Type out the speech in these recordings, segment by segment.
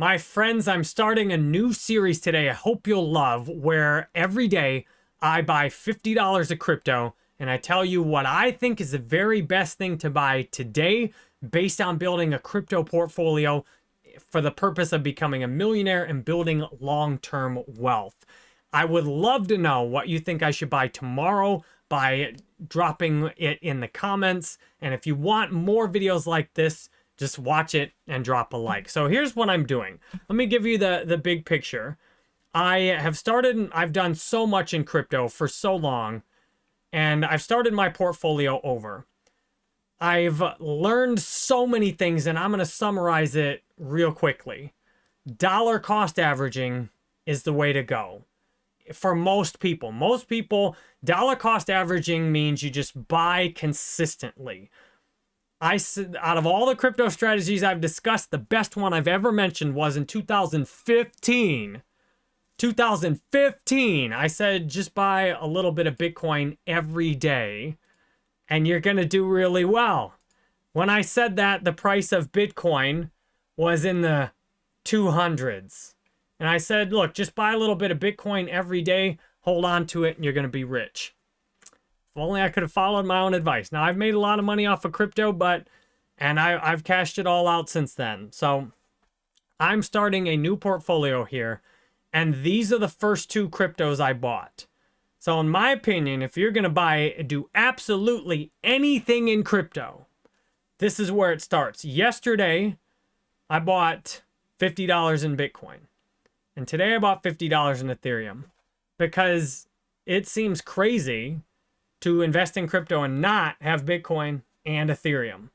My friends, I'm starting a new series today I hope you'll love where every day I buy $50 of crypto and I tell you what I think is the very best thing to buy today based on building a crypto portfolio for the purpose of becoming a millionaire and building long-term wealth. I would love to know what you think I should buy tomorrow by dropping it in the comments. And if you want more videos like this, just watch it and drop a like. So here's what I'm doing. Let me give you the, the big picture. I have started, I've done so much in crypto for so long, and I've started my portfolio over. I've learned so many things, and I'm going to summarize it real quickly. Dollar cost averaging is the way to go for most people. Most people, dollar cost averaging means you just buy consistently. I said out of all the crypto strategies I've discussed, the best one I've ever mentioned was in 2015. 2015, I said just buy a little bit of Bitcoin every day and you're going to do really well. When I said that, the price of Bitcoin was in the 200s. And I said, look, just buy a little bit of Bitcoin every day, hold on to it, and you're going to be rich. If only I could have followed my own advice. Now, I've made a lot of money off of crypto, but, and I, I've cashed it all out since then. So I'm starting a new portfolio here, and these are the first two cryptos I bought. So in my opinion, if you're going to buy, do absolutely anything in crypto, this is where it starts. Yesterday, I bought $50 in Bitcoin. And today I bought $50 in Ethereum because it seems crazy to invest in crypto and not have Bitcoin and Ethereum.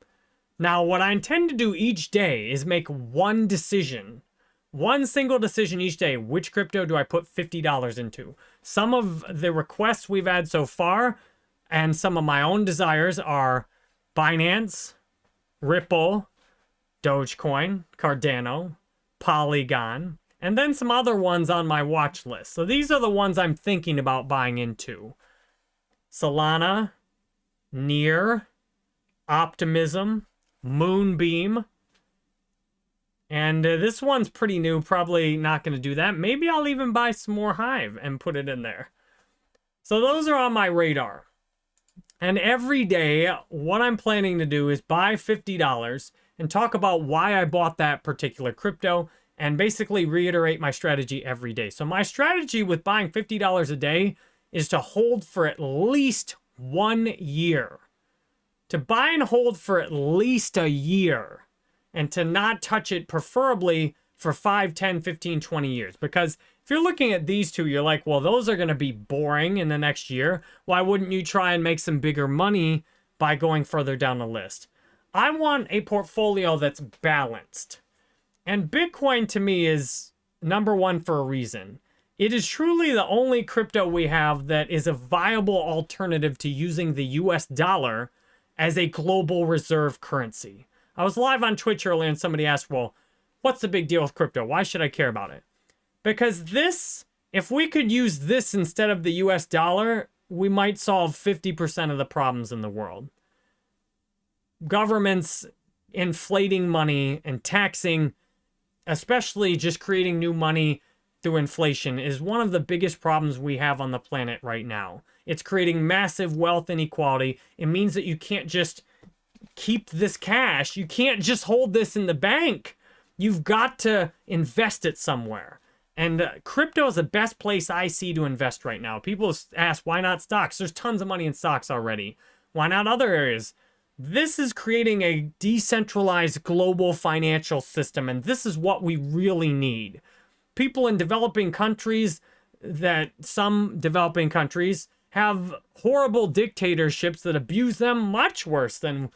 Now, what I intend to do each day is make one decision one single decision each day. Which crypto do I put $50 into? Some of the requests we've had so far and some of my own desires are Binance, Ripple, Dogecoin, Cardano, Polygon, and then some other ones on my watch list. So these are the ones I'm thinking about buying into. Solana, Near, Optimism, Moonbeam, and uh, this one's pretty new, probably not going to do that. Maybe I'll even buy some more Hive and put it in there. So those are on my radar. And every day, what I'm planning to do is buy $50 and talk about why I bought that particular crypto and basically reiterate my strategy every day. So my strategy with buying $50 a day is to hold for at least one year. To buy and hold for at least a year and to not touch it preferably for 5, 10, 15, 20 years. Because if you're looking at these two, you're like, well, those are going to be boring in the next year. Why wouldn't you try and make some bigger money by going further down the list? I want a portfolio that's balanced. And Bitcoin to me is number one for a reason. It is truly the only crypto we have that is a viable alternative to using the US dollar as a global reserve currency. I was live on Twitch earlier and somebody asked, well, what's the big deal with crypto? Why should I care about it? Because this, if we could use this instead of the US dollar, we might solve 50% of the problems in the world. Governments inflating money and taxing, especially just creating new money through inflation is one of the biggest problems we have on the planet right now. It's creating massive wealth inequality. It means that you can't just keep this cash. You can't just hold this in the bank. You've got to invest it somewhere. And uh, crypto is the best place I see to invest right now. People ask, why not stocks? There's tons of money in stocks already. Why not other areas? This is creating a decentralized global financial system, and this is what we really need. People in developing countries that some developing countries have horrible dictatorships that abuse them much worse than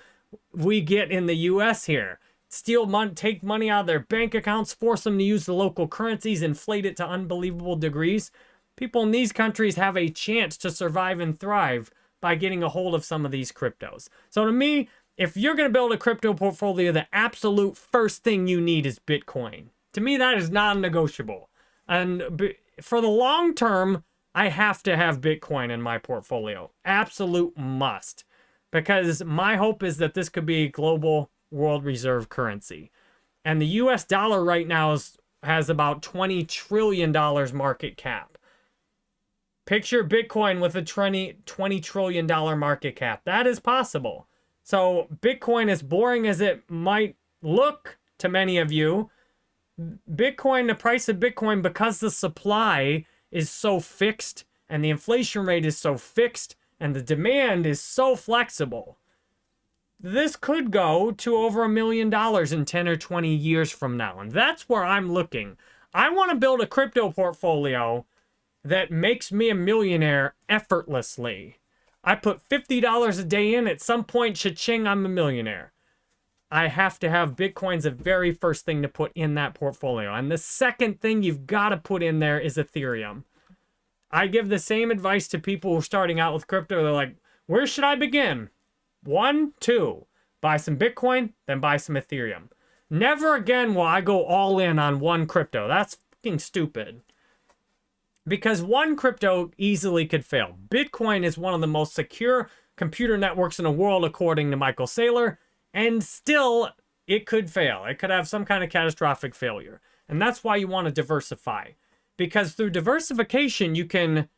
we get in the U.S. here. Steal money, take money out of their bank accounts, force them to use the local currencies, inflate it to unbelievable degrees. People in these countries have a chance to survive and thrive by getting a hold of some of these cryptos. So to me, if you're going to build a crypto portfolio, the absolute first thing you need is Bitcoin. To me, that is non-negotiable. And for the long term, I have to have Bitcoin in my portfolio. Absolute must because my hope is that this could be a global world reserve currency. And the US dollar right now is has about $20 trillion market cap. Picture Bitcoin with a 20, $20 trillion market cap. That is possible. So Bitcoin, as boring as it might look to many of you, Bitcoin, the price of Bitcoin, because the supply is so fixed and the inflation rate is so fixed and the demand is so flexible, this could go to over a million dollars in 10 or 20 years from now. And that's where I'm looking. I want to build a crypto portfolio that makes me a millionaire effortlessly. I put $50 a day in, at some point, cha-ching, I'm a millionaire. I have to have Bitcoin's the very first thing to put in that portfolio. And the second thing you've got to put in there is Ethereum. I give the same advice to people who are starting out with crypto. They're like, where should I begin? One, two, buy some Bitcoin, then buy some Ethereum. Never again will I go all in on one crypto. That's fucking stupid. Because one crypto easily could fail. Bitcoin is one of the most secure computer networks in the world, according to Michael Saylor and still it could fail. It could have some kind of catastrophic failure. And that's why you want to diversify. Because through diversification, you can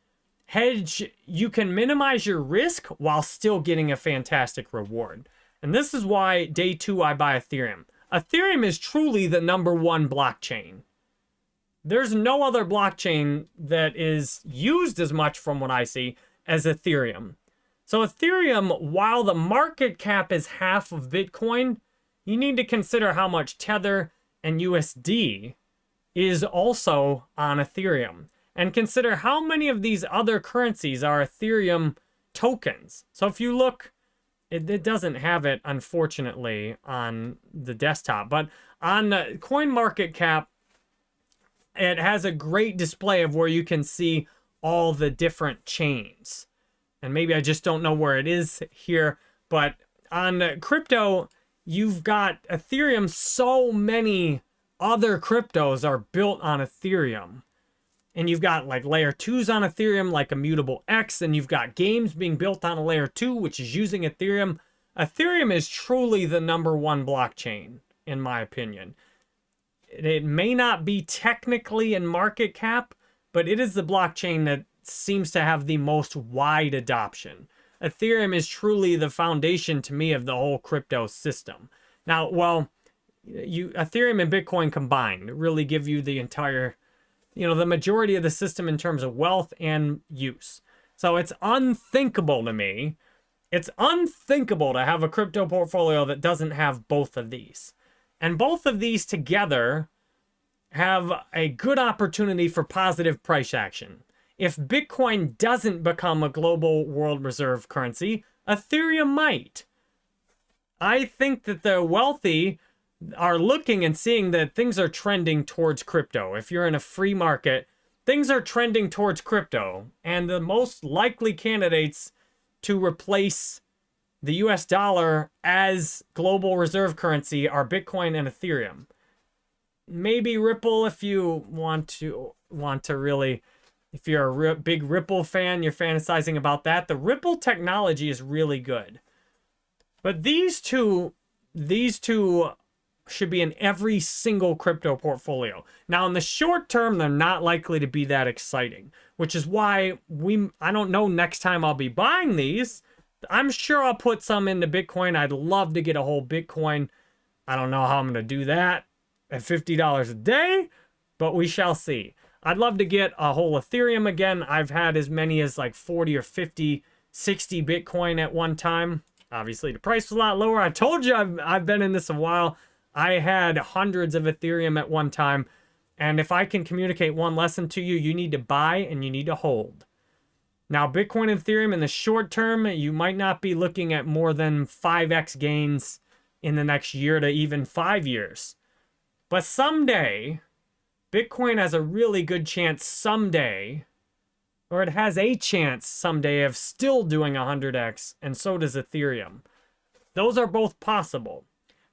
hedge, you can minimize your risk while still getting a fantastic reward. And this is why day two I buy Ethereum. Ethereum is truly the number one blockchain. There's no other blockchain that is used as much from what I see as Ethereum. So Ethereum, while the market cap is half of Bitcoin, you need to consider how much Tether and USD is also on Ethereum. And consider how many of these other currencies are Ethereum tokens. So if you look, it, it doesn't have it, unfortunately, on the desktop. But on the CoinMarketCap, it has a great display of where you can see all the different chains and maybe I just don't know where it is here, but on crypto, you've got Ethereum. So many other cryptos are built on Ethereum. And you've got like layer twos on Ethereum, like Immutable X, and you've got games being built on a layer two, which is using Ethereum. Ethereum is truly the number one blockchain, in my opinion. It may not be technically in market cap, but it is the blockchain that seems to have the most wide adoption. Ethereum is truly the foundation to me of the whole crypto system. Now, well, you Ethereum and Bitcoin combined really give you the entire, you know, the majority of the system in terms of wealth and use. So it's unthinkable to me. It's unthinkable to have a crypto portfolio that doesn't have both of these. And both of these together have a good opportunity for positive price action. If Bitcoin doesn't become a global world reserve currency, Ethereum might. I think that the wealthy are looking and seeing that things are trending towards crypto. If you're in a free market, things are trending towards crypto. And the most likely candidates to replace the US dollar as global reserve currency are Bitcoin and Ethereum. Maybe Ripple if you want to want to really if you're a big Ripple fan, you're fantasizing about that. The Ripple technology is really good. But these two, these two should be in every single crypto portfolio. Now, in the short term, they're not likely to be that exciting, which is why we, I don't know next time I'll be buying these. I'm sure I'll put some into Bitcoin. I'd love to get a whole Bitcoin. I don't know how I'm going to do that at $50 a day, but we shall see. I'd love to get a whole Ethereum again. I've had as many as like 40 or 50, 60 Bitcoin at one time. Obviously, the price was a lot lower. I told you I've, I've been in this a while. I had hundreds of Ethereum at one time. And if I can communicate one lesson to you, you need to buy and you need to hold. Now, Bitcoin and Ethereum in the short term, you might not be looking at more than 5x gains in the next year to even five years. But someday, Bitcoin has a really good chance someday, or it has a chance someday of still doing 100x, and so does Ethereum. Those are both possible.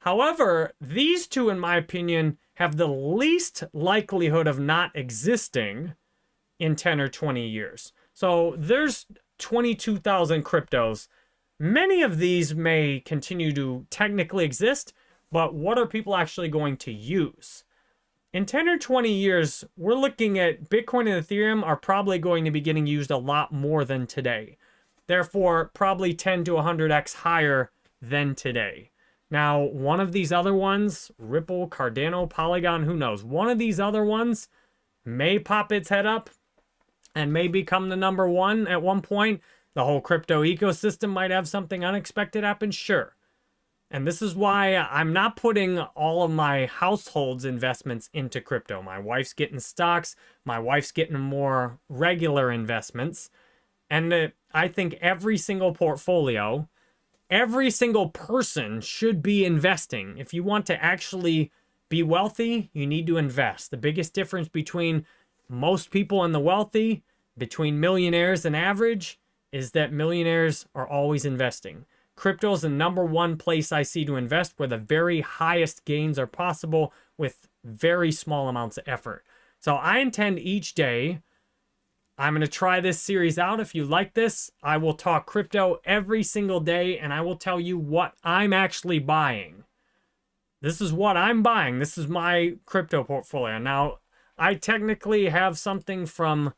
However, these two, in my opinion, have the least likelihood of not existing in 10 or 20 years. So there's 22,000 cryptos. Many of these may continue to technically exist, but what are people actually going to use? In 10 or 20 years, we're looking at Bitcoin and Ethereum are probably going to be getting used a lot more than today. Therefore, probably 10 to 100x higher than today. Now, one of these other ones, Ripple, Cardano, Polygon, who knows? One of these other ones may pop its head up and may become the number one at one point. The whole crypto ecosystem might have something unexpected happen, sure. And this is why I'm not putting all of my household's investments into crypto. My wife's getting stocks. My wife's getting more regular investments. And uh, I think every single portfolio, every single person should be investing. If you want to actually be wealthy, you need to invest. The biggest difference between most people and the wealthy, between millionaires and average, is that millionaires are always investing. Crypto is the number one place I see to invest where the very highest gains are possible with very small amounts of effort. So I intend each day, I'm going to try this series out. If you like this, I will talk crypto every single day and I will tell you what I'm actually buying. This is what I'm buying. This is my crypto portfolio. Now, I technically have something from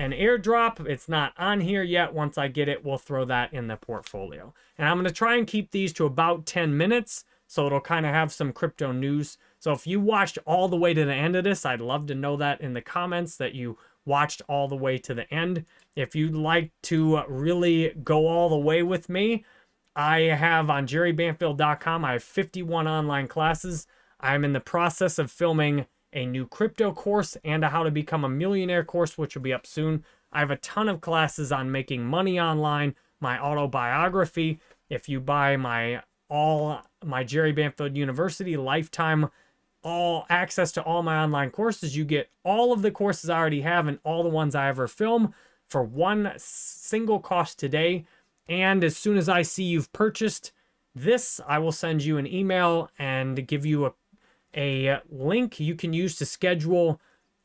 an airdrop. It's not on here yet. Once I get it, we'll throw that in the portfolio. And I'm going to try and keep these to about 10 minutes so it'll kind of have some crypto news. So if you watched all the way to the end of this, I'd love to know that in the comments that you watched all the way to the end. If you'd like to really go all the way with me, I have on jerrybanfield.com, I have 51 online classes. I'm in the process of filming a new crypto course and a how to become a millionaire course, which will be up soon. I have a ton of classes on making money online, my autobiography. If you buy my all my Jerry Banfield University lifetime all access to all my online courses, you get all of the courses I already have and all the ones I ever film for one single cost today. And as soon as I see you've purchased this, I will send you an email and give you a a link you can use to schedule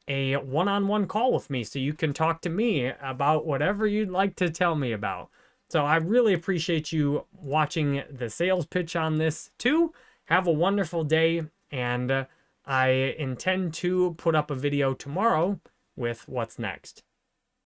a one-on-one call with me so you can talk to me about whatever you'd like to tell me about. So I really appreciate you watching the sales pitch on this too. Have a wonderful day and I intend to put up a video tomorrow with what's next.